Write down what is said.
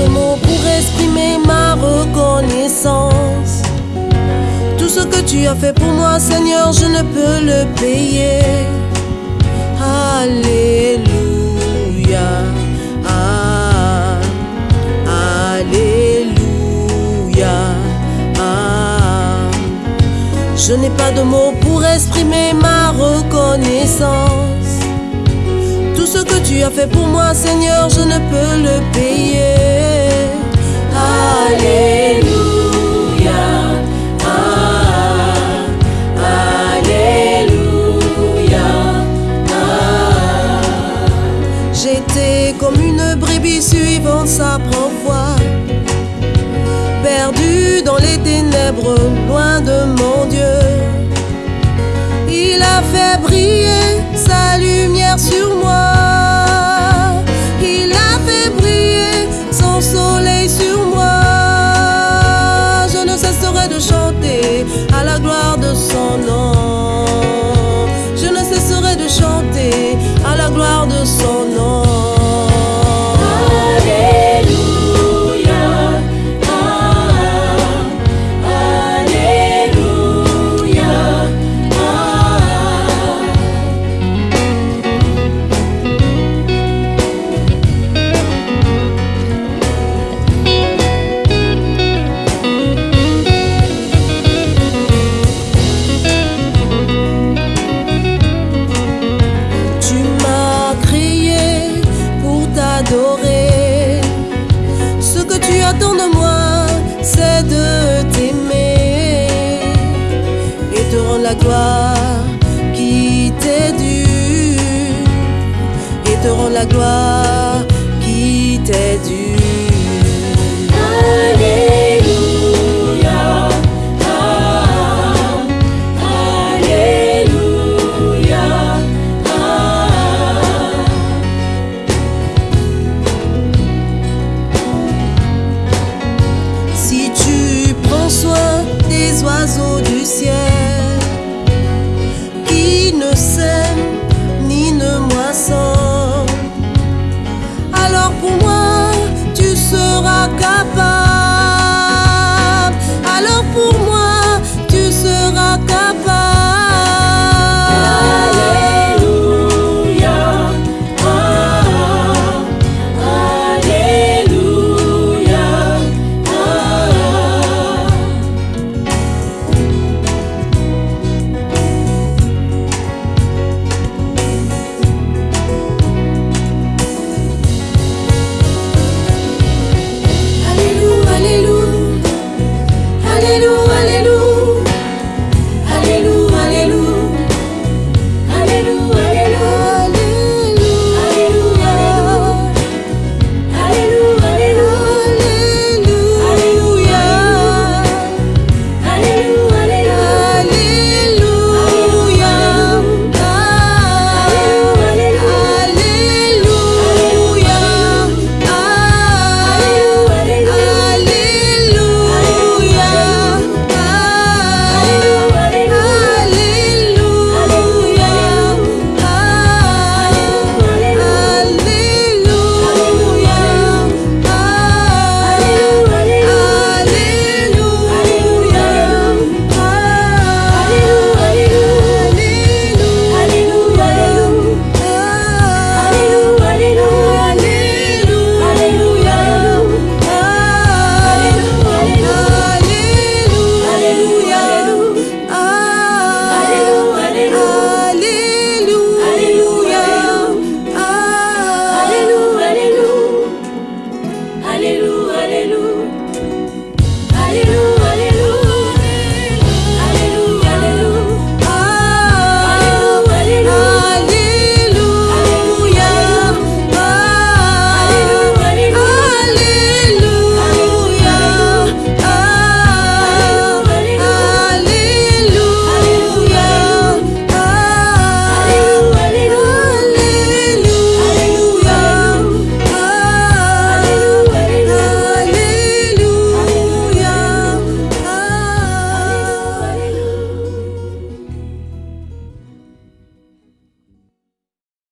de mots pour exprimer ma reconnaissance. Tout ce que tu as fait pour moi, Seigneur, je ne peux le payer. Alléluia. Ah, Alléluia. Ah. Je n'ai pas de mots pour exprimer ma reconnaissance. Tout ce que tu as fait pour moi, Seigneur, je ne peux le payer. Comme une brebis suivant sa propre voie, perdue dans les ténèbres, loin de mon Dieu. Il a fait briller sa lumière sur moi. Ce que tu attends de moi, c'est de t'aimer et te rendre la gloire qui t'est due. Et te rendre la gloire qui t'est due. les oiseaux du ciel qui ne sèment ni ne moissonnent. Alors pour moi, tu seras capable.